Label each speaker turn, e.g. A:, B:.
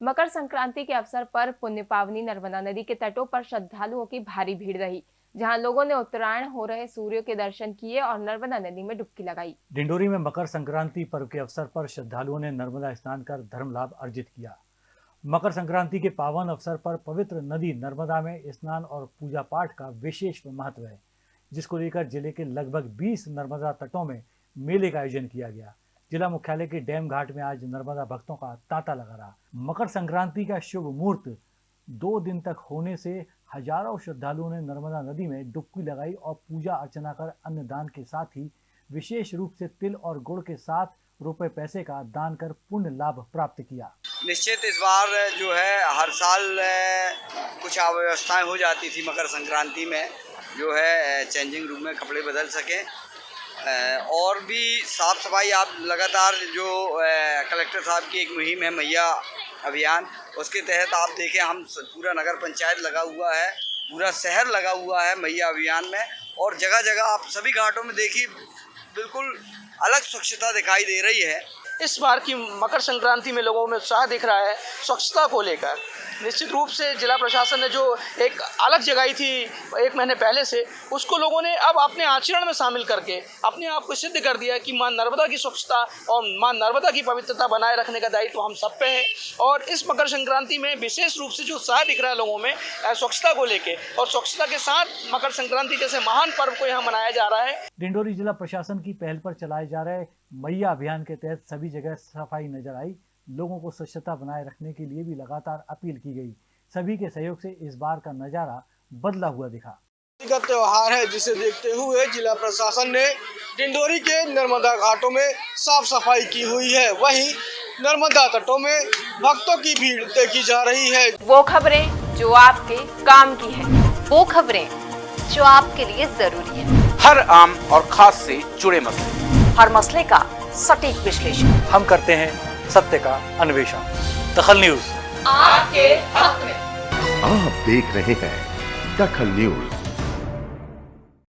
A: मकर संक्रांति के अवसर पर पुण्य पावनी नर्मदा नदी के तटों पर श्रद्धालुओं की भारी भीड़ रही, जहाँ लोगों ने उत्तरायण हो रहे सूर्य के दर्शन किए और नर्मदा नदी में डुबकी लगाई।
B: डिंडोरी में मकर संक्रांति पर्व के अवसर पर श्रद्धालुओं ने नर्मदा स्नान कर धर्म लाभ अर्जित किया। मकर संक्रांति के पावन अवसर पर पवित्र नदी नर्मदा में स्नान और पूजा पाठ का विशेष महत्व है, जिसको लेकर ज़िले के लगभग 20 नर्मदा तटों में मेले का आयोजन किया गया। जिला मुख्यालय के डैम घाट में आज नर्मदा भक्तों का तांता लगा रहा। मकर संक्रांति का शुभ मुहूर्त। दो दिन तक होने से हज़ारों श्रद्धालुओं ने नर्मदा नदी में डुबकी लगाई और पूजा अर्चना कर अन्नदान के साथ ही विशेष रूप से तिल और गुड़ के साथ रुपए पैसे का दान कर पुण्य लाभ प्राप्त किया।
C: निश्चित इस बार जो है, हर साल कुछ अव्यवस्थाएँ हो जाती थी मकर संक्रांति में, जो है चेंजिंग रूम में कपड़े बदल सकें। और भी साफ़ सफ़ाई आप लगातार जो कलेक्टर साहब की एक मुहिम है, मैया अभियान, उसके तहत आप देखें, हम पूरा नगर पंचायत लगा हुआ है, पूरा शहर लगा हुआ है मैया अभियान में, और जगह जगह आप सभी घाटों में देखिए, बिल्कुल अलग स्वच्छता दिखाई दे रही है।
D: इस बार की मकर संक्रांति में लोगों में उत्साह दिख रहा है स्वच्छता को लेकर। निश्चित रूप से जिला प्रशासन ने जो एक अलग जगाई थी एक महीने पहले से, उसको लोगों ने अब अपने आचरण में शामिल करके अपने आप को सिद्ध कर दिया कि माँ नर्मदा की स्वच्छता और माँ नर्मदा की पवित्रता बनाए रखने का दायित्व तो हम सब पे है। और इस मकर संक्रांति में विशेष रूप से जो उत्साह दिख रहा है लोगों में स्वच्छता को लेकर और स्वच्छता के साथ मकर संक्रांति जैसे महान पर्व को यहाँ मनाया जा रहा है।
B: डिंडोरी जिला प्रशासन की पहल पर चलाए जा रहे मैया अभियान के तहत सभी जगह सफ़ाई नज़र आई। लोगों को स्वच्छता बनाए रखने के लिए भी लगातार अपील की गई। सभी के सहयोग से इस बार का नज़ारा बदला हुआ दिखा।
E: का त्योहार है जिसे देखते हुए जिला प्रशासन ने डिंडोरी के नर्मदा घाटों में साफ़ सफ़ाई की हुई है। वहीं नर्मदा तटों में भक्तों की भीड़ देखी जा रही है।
A: वो खबरें जो आपके काम की है
F: वो खबरें जो आपके लिए ज़रूरी है।
G: हर आम और खास से जुड़े मसले।
F: हर मसले का सटीक विश्लेषण।
B: हम करते हैं सत्य का अन्वेषण। दखल न्यूज़।
F: आपके हक में।
H: आप देख रहे हैं दखल न्यूज़।